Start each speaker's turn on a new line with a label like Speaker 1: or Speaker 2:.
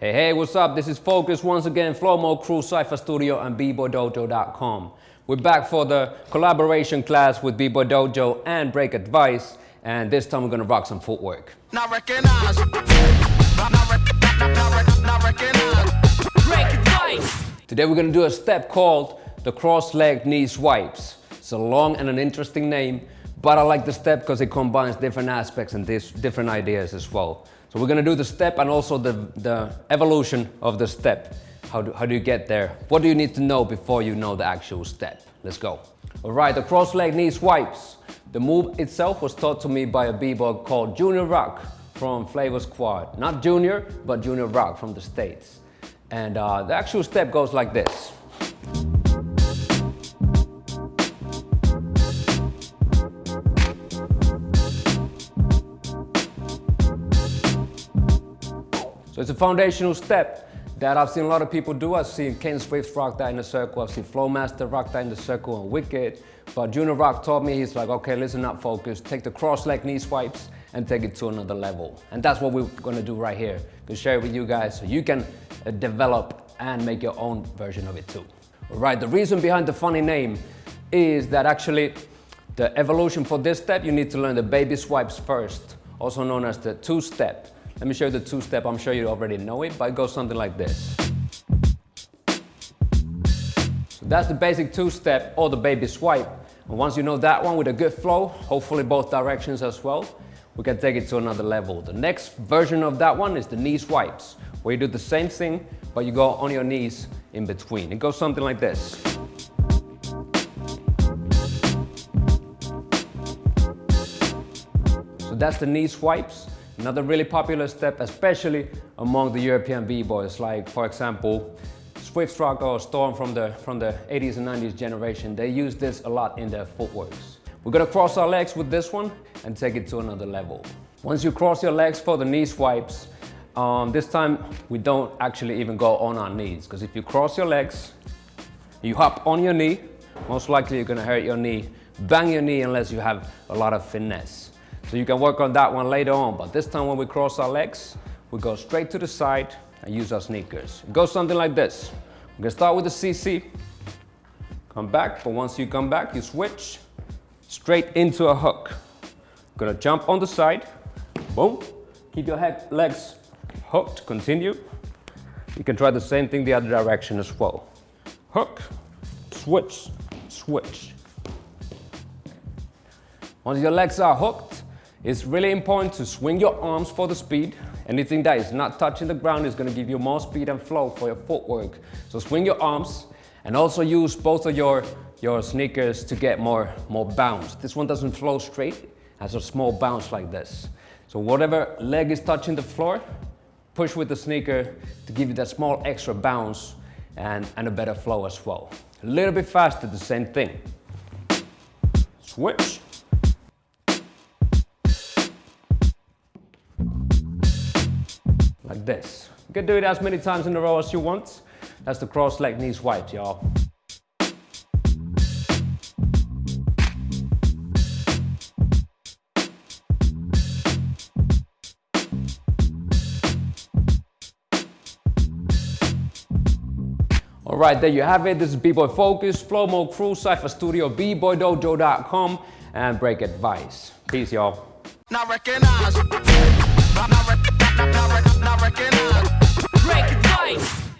Speaker 1: Hey, hey, what's up? This is Focus once again, Flow Mode Crew, Cypher Studio, and BBoyDojo.com. We're back for the collaboration class with B-Boy Dojo and Break Advice, and this time we're gonna rock some footwork.
Speaker 2: Not recognize. Not, not, not, not recognize.
Speaker 3: Break advice!
Speaker 1: Today we're gonna do a step called the cross-leg knee swipes. It's a long and an interesting name, but I like the step because it combines different aspects and this, different ideas as well. So we're gonna do the step and also the, the evolution of the step. How do, how do you get there? What do you need to know before you know the actual step? Let's go. All right, the cross-leg knee swipes. The move itself was taught to me by a b-boy called Junior Rock from Flavor Squad. Not Junior, but Junior Rock from the States. And uh, the actual step goes like this. So it's a foundational step that I've seen a lot of people do. I've seen Ken Swift rock that in the circle. I've seen Flowmaster rock that in the circle and Wicked. But Junior Rock taught me, he's like, okay, listen up, focus. Take the cross leg knee swipes and take it to another level. And that's what we're gonna do right here. To share it with you guys so you can uh, develop and make your own version of it too. All right, the reason behind the funny name is that actually the evolution for this step, you need to learn the baby swipes first, also known as the two-step. Let me show you the two-step. I'm sure you already know it, but it goes something like this. So that's the basic two-step or the baby swipe. And once you know that one with a good flow, hopefully both directions as well, we can take it to another level. The next version of that one is the knee swipes, where you do the same thing, but you go on your knees in between. It goes something like this. So that's the knee swipes. Another really popular step, especially among the European b-boys, like for example, Swift Rock or Storm from the, from the 80s and 90s generation, they use this a lot in their footworks. We're gonna cross our legs with this one and take it to another level. Once you cross your legs for the knee swipes, um, this time we don't actually even go on our knees, because if you cross your legs, you hop on your knee, most likely you're gonna hurt your knee, bang your knee unless you have a lot of finesse. So you can work on that one later on, but this time when we cross our legs, we go straight to the side and use our sneakers. It goes something like this. We're gonna start with the CC, come back, but once you come back, you switch straight into a hook. Gonna jump on the side, boom, keep your head, legs hooked, continue. You can try the same thing the other direction as well. Hook, switch, switch. Once your legs are hooked, it's really important to swing your arms for the speed. Anything that is not touching the ground is going to give you more speed and flow for your footwork. So swing your arms and also use both of your, your sneakers to get more, more bounce. This one doesn't flow straight, has a small bounce like this. So whatever leg is touching the floor, push with the sneaker to give you that small extra bounce and, and a better flow as well. A little bit faster, the same thing. Switch. Like this. You can do it as many times in a row as you want. That's the cross leg knee swipes, y'all. All right, there you have it. This is B-Boy Focus, Flow Mode Crew, Cypher Studio, BBoyDojo.com, and Break Advice. Peace, y'all
Speaker 2: second hand. Break.